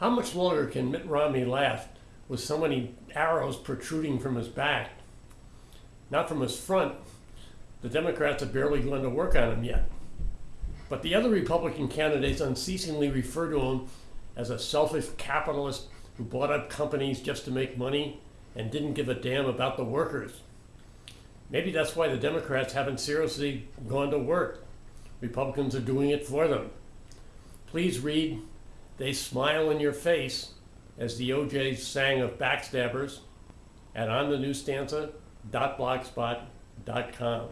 How much longer can Mitt Romney last with so many arrows protruding from his back? Not from his front. The Democrats have barely gone to work on him yet. But the other Republican candidates unceasingly refer to him as a selfish capitalist who bought up companies just to make money and didn't give a damn about the workers. Maybe that's why the Democrats haven't seriously gone to work. Republicans are doing it for them. Please read They Smile in Your Face as the O'Jays sang of backstabbers at onthenewstanza.blogspot.com.